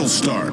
battle starts.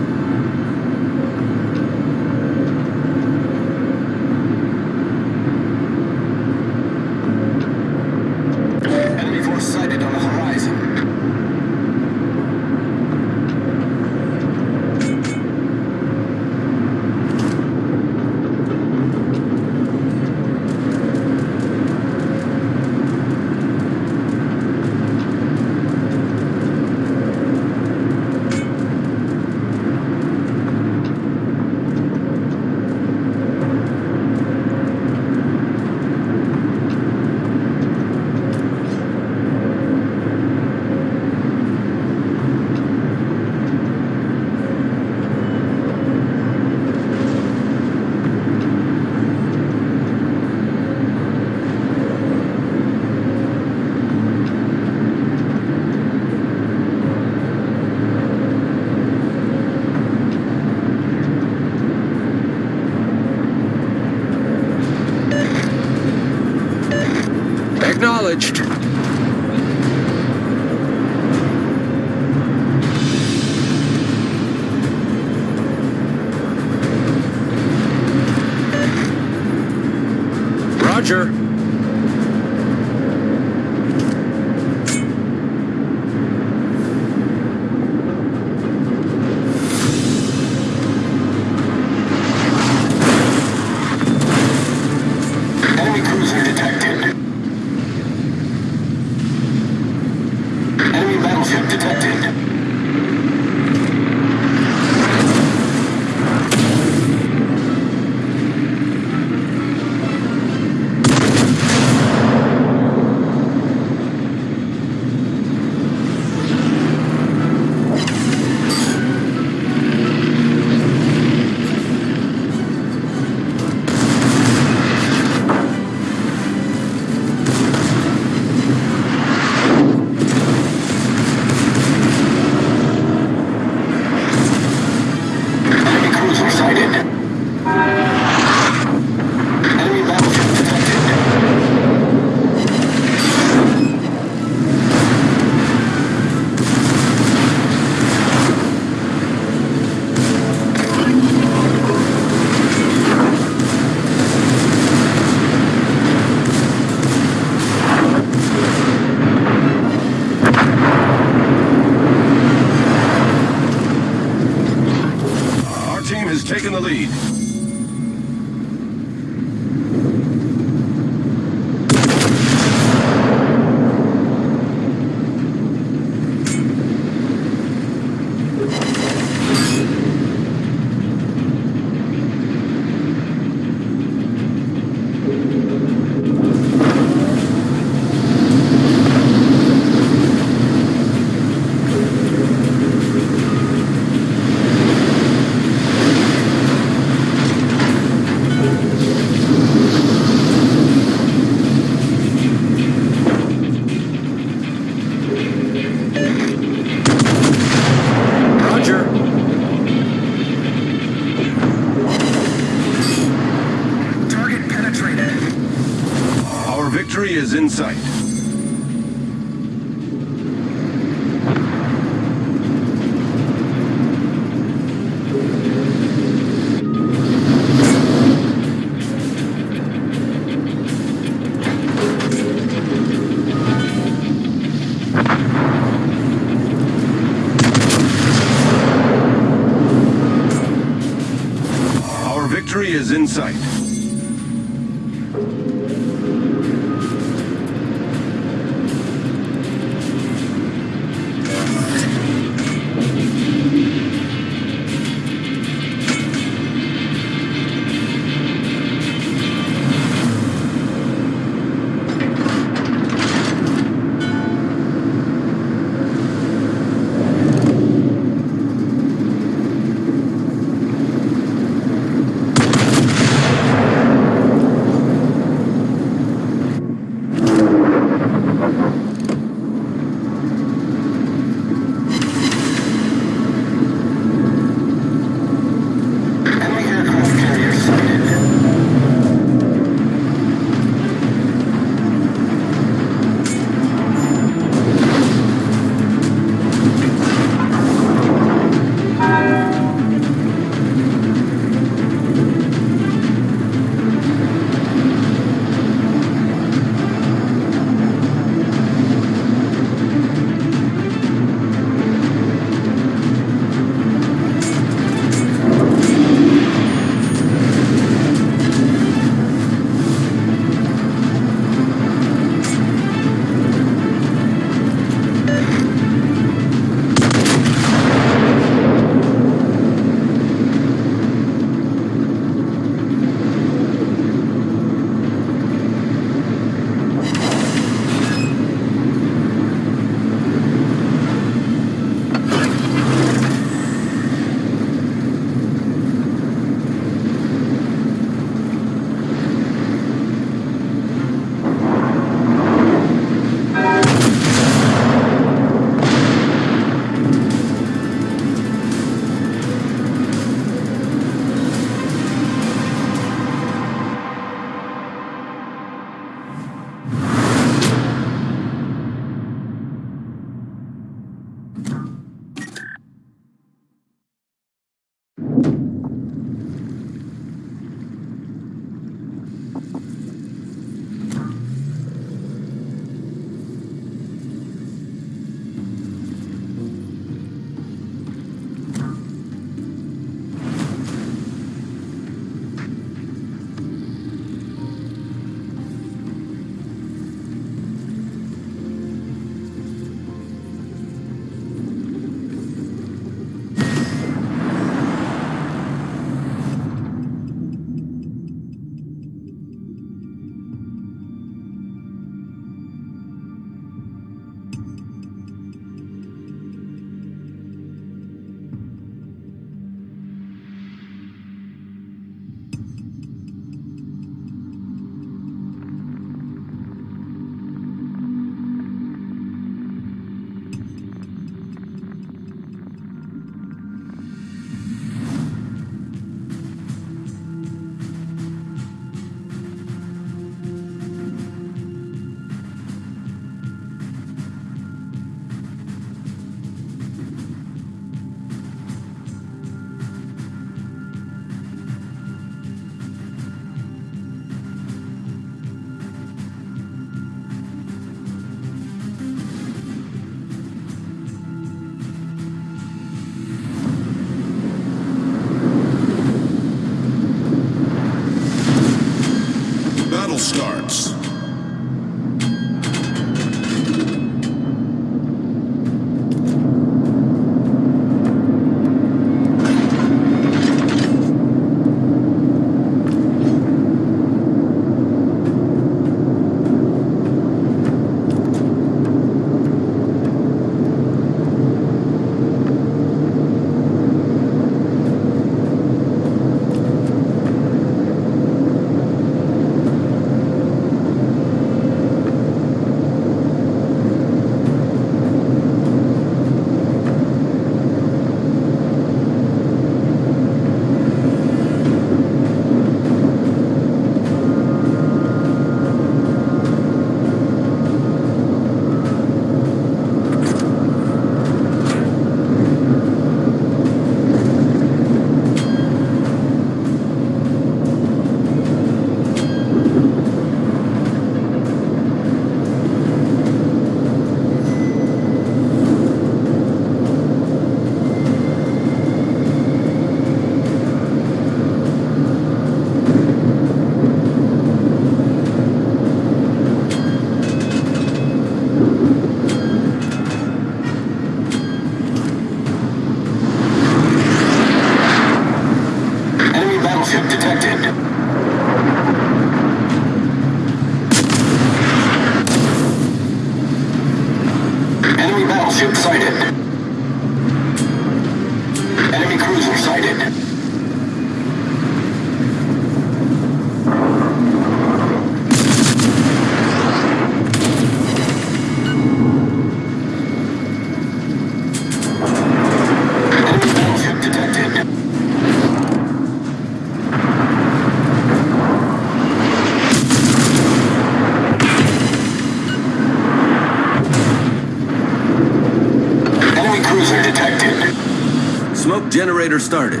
Generator started.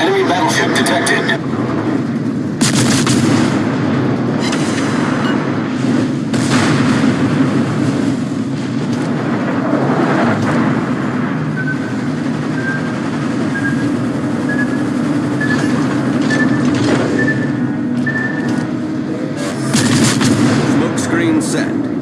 Enemy battleship detected. Smoke screen set.